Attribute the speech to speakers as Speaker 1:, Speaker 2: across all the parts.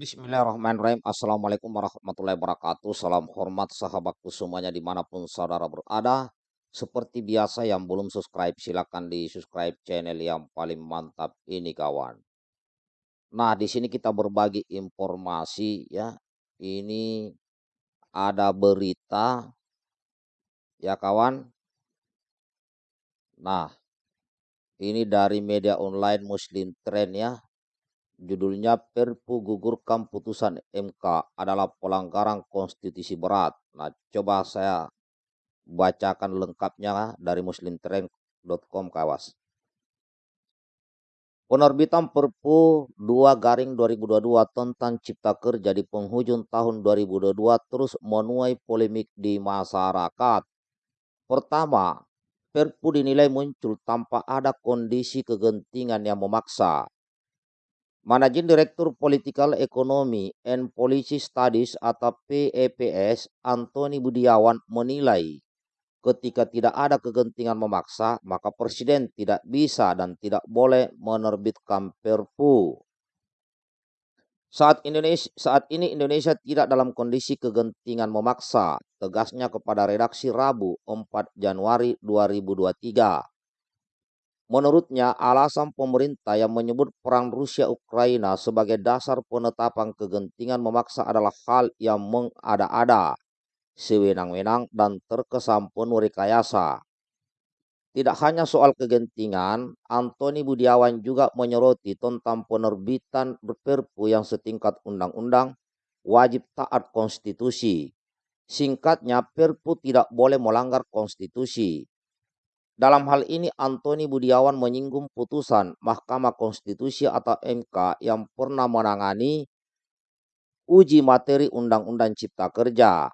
Speaker 1: Bismillahirrahmanirrahim. Assalamualaikum warahmatullahi wabarakatuh. Salam hormat sahabatku semuanya di mana pun saudara berada. Seperti biasa yang belum subscribe silakan di subscribe channel yang paling mantap ini kawan. Nah di sini kita berbagi informasi ya. Ini ada berita ya kawan. Nah ini dari media online Muslim Trend ya Judulnya Perpu gugurkan putusan MK adalah pelanggaran konstitusi berat. Nah, coba saya bacakan lengkapnya dari muslimtrend.com kawas. Penerbitan Perpu 2 garing 2022 tentang Cipta Kerja di penghujung tahun 2022 terus menuai polemik di masyarakat. Pertama, Perpu dinilai muncul tanpa ada kondisi kegentingan yang memaksa Managing Director Political Economy and Policy Studies atau PEPS Antoni Budiawan menilai ketika tidak ada kegentingan memaksa maka presiden tidak bisa dan tidak boleh menerbitkan perpu. Saat Indonesia saat ini Indonesia tidak dalam kondisi kegentingan memaksa, tegasnya kepada redaksi Rabu 4 Januari 2023. Menurutnya, alasan pemerintah yang menyebut perang Rusia-Ukraina sebagai dasar penetapan kegentingan memaksa adalah hal yang mengada-ada, sewenang-wenang, dan terkesan penuh rekayasa. Tidak hanya soal kegentingan, Antoni Budiawan juga menyoroti tentang penerbitan perpu yang setingkat undang-undang wajib taat konstitusi. Singkatnya, perpu tidak boleh melanggar konstitusi. Dalam hal ini Antoni Budiawan menyinggung putusan Mahkamah Konstitusi atau MK yang pernah menangani uji materi Undang-Undang Cipta Kerja.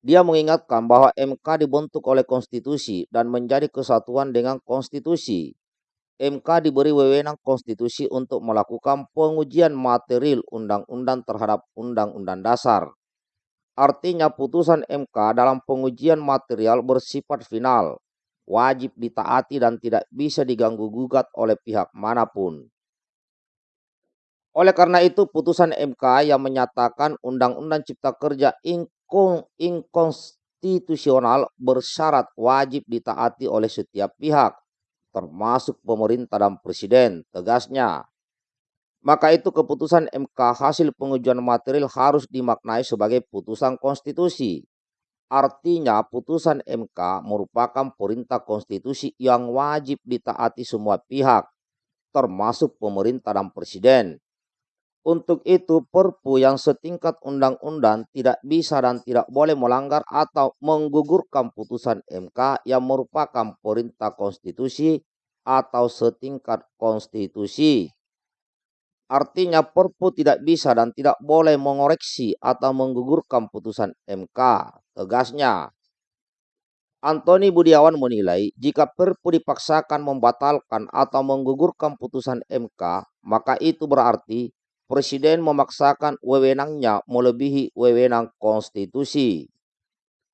Speaker 1: Dia mengingatkan bahwa MK dibentuk oleh konstitusi dan menjadi kesatuan dengan konstitusi. MK diberi wewenang konstitusi untuk melakukan pengujian material undang-undang terhadap undang-undang dasar. Artinya putusan MK dalam pengujian material bersifat final wajib ditaati dan tidak bisa diganggu gugat oleh pihak mana pun. Oleh karena itu, putusan MK yang menyatakan Undang-Undang Cipta Kerja inkonstitusional bersyarat wajib ditaati oleh setiap pihak, termasuk pemerintah dan presiden, tegasnya. Maka itu keputusan MK hasil pengujian material harus dimaknai sebagai putusan konstitusi Artinya putusan MK merupakan perintah konstitusi yang wajib ditaati semua pihak, termasuk pemerintah dan presiden. Untuk itu perpu yang setingkat undang-undang tidak bisa dan tidak boleh melanggar atau menggugurkan putusan MK yang merupakan perintah konstitusi atau setingkat konstitusi. Artinya Perpu tidak bisa dan tidak boleh mengoreksi atau menggugurkan putusan MK. Tegasnya, Antoni Budiawan menilai jika Perpu dipaksakan membatalkan atau menggugurkan putusan MK, maka itu berarti Presiden memaksakan wewenangnya melebihi wewenang konstitusi.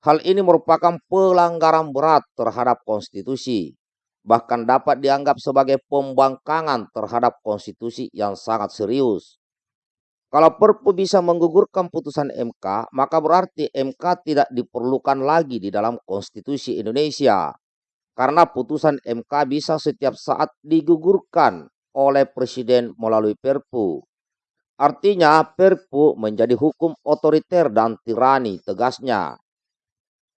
Speaker 1: Hal ini merupakan pelanggaran berat terhadap konstitusi bahkan dapat dianggap sebagai pembangkangan terhadap konstitusi yang sangat serius. Kalau Perpu bisa menggugurkan putusan MK, maka berarti MK tidak diperlukan lagi di dalam konstitusi Indonesia. Karena putusan MK bisa setiap saat digugurkan oleh Presiden melalui Perpu. Artinya Perpu menjadi hukum otoriter dan tirani tegasnya.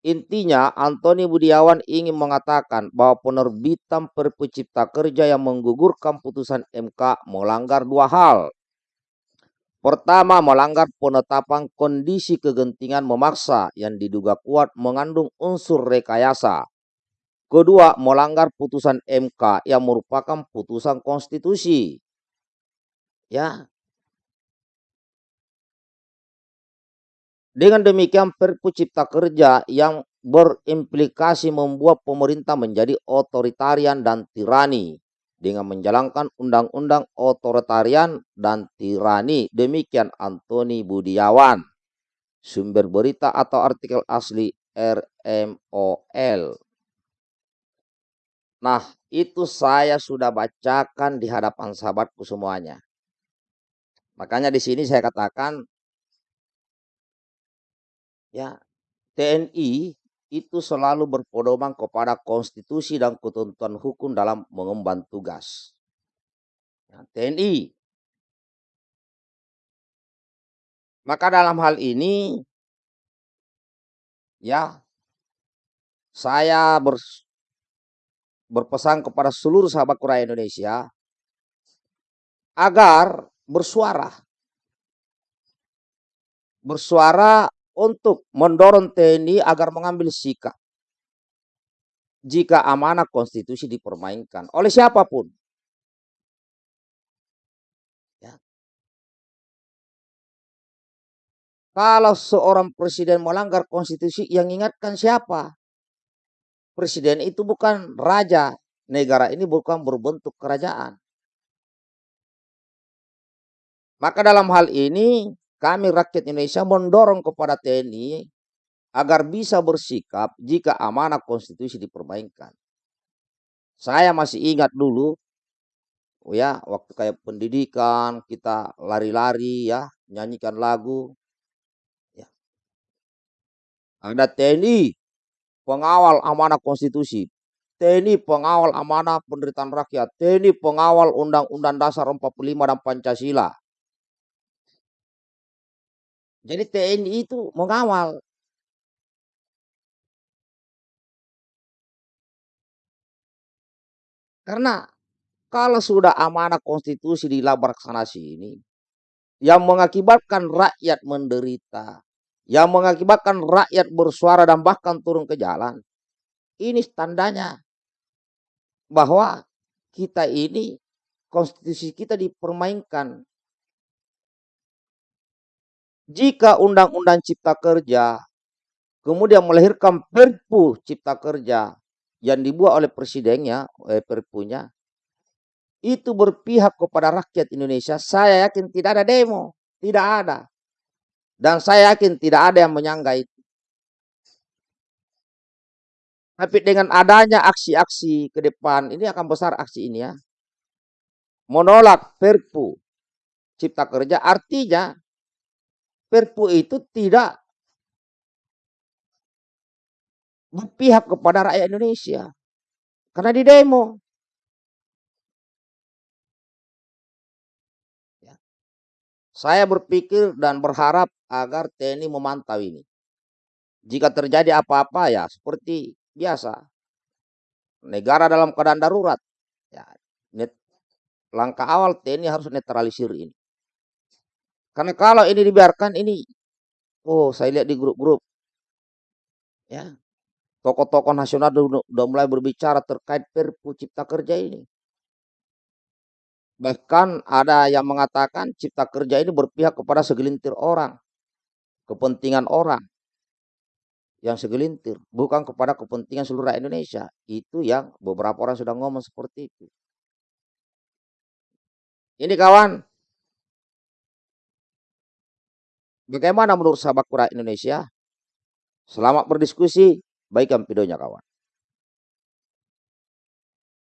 Speaker 1: Intinya, Antoni Budiawan ingin mengatakan bahwa penerbitan Perpu Cipta Kerja yang menggugurkan putusan MK melanggar dua hal. Pertama, melanggar penetapan kondisi kegentingan memaksa yang diduga kuat mengandung unsur rekayasa. Kedua, melanggar putusan MK yang merupakan putusan konstitusi. Ya, Dengan demikian Perpu Cipta Kerja yang berimplikasi membuat pemerintah menjadi otoritarian dan tirani dengan menjalankan undang-undang otoritarian dan tirani. Demikian Antoni Budiawan. Sumber berita atau artikel asli RMOL. Nah, itu saya sudah bacakan di hadapan sahabatku semuanya. Makanya di sini saya katakan ya TNI itu selalu berpedoman kepada konstitusi dan ketentuan hukum dalam mengemban tugas. Ya, TNI. Maka dalam hal ini ya saya ber, berpesan kepada seluruh sahabat Korea Indonesia agar bersuara. Bersuara untuk mendorong TNI agar mengambil sikap jika amanah konstitusi dipermainkan oleh siapa pun. Ya. Kalau seorang presiden melanggar konstitusi, yang ingatkan siapa? Presiden itu bukan raja. Negara ini bukan berbentuk kerajaan. Maka dalam hal ini kami rakyat Indonesia mendorong kepada TNI agar bisa bersikap jika amanah konstitusi dipermainkan. Saya masih ingat dulu ya waktu kayak pendidikan kita lari-lari ya nyanyikan lagu ya. Ada TNI pengawal amanah konstitusi, TNI pengawal amanah penderitaan rakyat, TNI pengawal Undang-Undang Dasar 45 dan Pancasila. Jadi TNI itu mengawal. Karena kalau sudah amanah konstitusi dilaksanakan ini, yang mengakibatkan rakyat menderita, yang mengakibatkan rakyat bersuara dan bahkan turun ke jalan, ini tandanya bahwa kita ini konstitusi kita dipermainkan jika Undang-Undang Cipta Kerja kemudian melahirkan Perpu Cipta Kerja yang dibuat oleh presidennya, oleh Perpunya, itu berpihak kepada rakyat Indonesia, saya yakin tidak ada demo, tidak ada. Dan saya yakin tidak ada yang menyangga itu. Tapi dengan adanya aksi-aksi ke depan, ini akan besar aksi ini ya. Menolak Perpu Cipta Kerja artinya Perpu itu tidak berpihak kepada rakyat Indonesia. Karena di demo. Ya. Saya berpikir dan berharap agar TNI memantau ini. Jika terjadi apa-apa ya seperti biasa. Negara dalam keadaan darurat. Ya, net, langkah awal TNI harus netralisir ini. Karena kalau ini dibiarkan ini, oh saya lihat di grup-grup, ya tokoh-tokoh nasional sudah mulai berbicara terkait Perpu Cipta Kerja ini. Bahkan ada yang mengatakan Cipta Kerja ini berpihak kepada segelintir orang, kepentingan orang yang segelintir, bukan kepada kepentingan seluruh Indonesia. Itu yang beberapa orang sudah ngomong seperti itu. Ini kawan, Bagaimana menurut sahabat Kura Indonesia? Selamat berdiskusi. Baikkan videonya kawan.